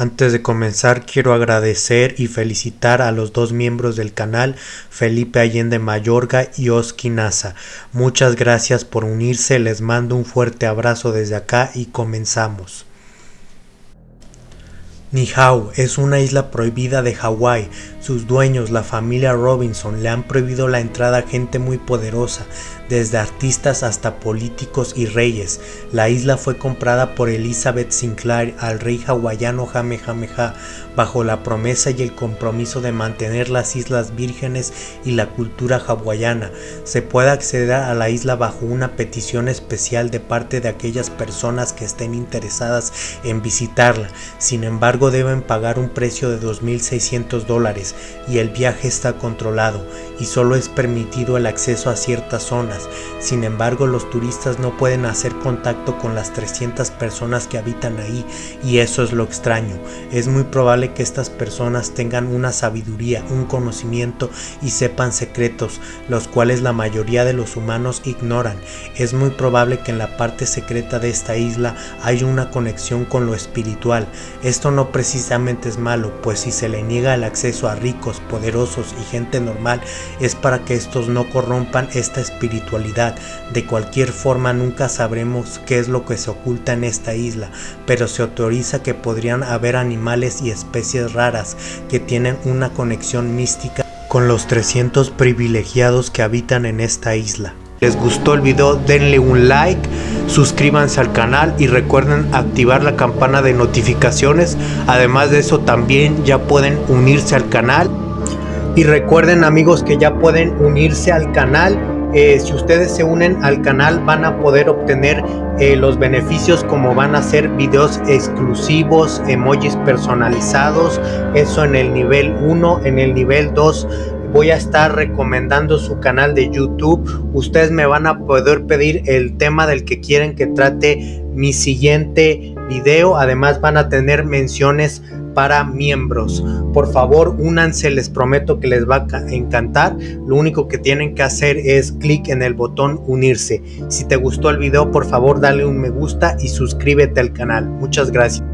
Antes de comenzar quiero agradecer y felicitar a los dos miembros del canal, Felipe Allende Mayorga y Oski Nasa. Muchas gracias por unirse, les mando un fuerte abrazo desde acá y comenzamos. Nihau es una isla prohibida de Hawái. Sus dueños, la familia Robinson, le han prohibido la entrada a gente muy poderosa, desde artistas hasta políticos y reyes. La isla fue comprada por Elizabeth Sinclair al rey hawaiano Jamejameja bajo la promesa y el compromiso de mantener las islas vírgenes y la cultura hawaiana. Se puede acceder a la isla bajo una petición especial de parte de aquellas personas que estén interesadas en visitarla. Sin embargo, deben pagar un precio de 2.600 dólares y el viaje está controlado y solo es permitido el acceso a ciertas zonas. Sin embargo, los turistas no pueden hacer contacto con las 300 personas que habitan ahí y eso es lo extraño. Es muy probable que estas personas tengan una sabiduría, un conocimiento y sepan secretos, los cuales la mayoría de los humanos ignoran. Es muy probable que en la parte secreta de esta isla hay una conexión con lo espiritual. Esto no precisamente es malo, pues si se le niega el acceso a ricos, poderosos y gente normal, es para que estos no corrompan esta espiritualidad. De cualquier forma nunca sabremos qué es lo que se oculta en esta isla, pero se autoriza que podrían haber animales y especies raras que tienen una conexión mística con los 300 privilegiados que habitan en esta isla. Les gustó el video, denle un like, suscríbanse al canal y recuerden activar la campana de notificaciones. Además de eso también ya pueden unirse al canal. Y recuerden amigos que ya pueden unirse al canal. Eh, si ustedes se unen al canal van a poder obtener eh, los beneficios como van a ser videos exclusivos, emojis personalizados, eso en el nivel 1, en el nivel 2 voy a estar recomendando su canal de YouTube. Ustedes me van a poder pedir el tema del que quieren que trate mi siguiente video. Además van a tener menciones para miembros. Por favor, únanse, les prometo que les va a encantar. Lo único que tienen que hacer es clic en el botón unirse. Si te gustó el video, por favor, dale un me gusta y suscríbete al canal. Muchas gracias.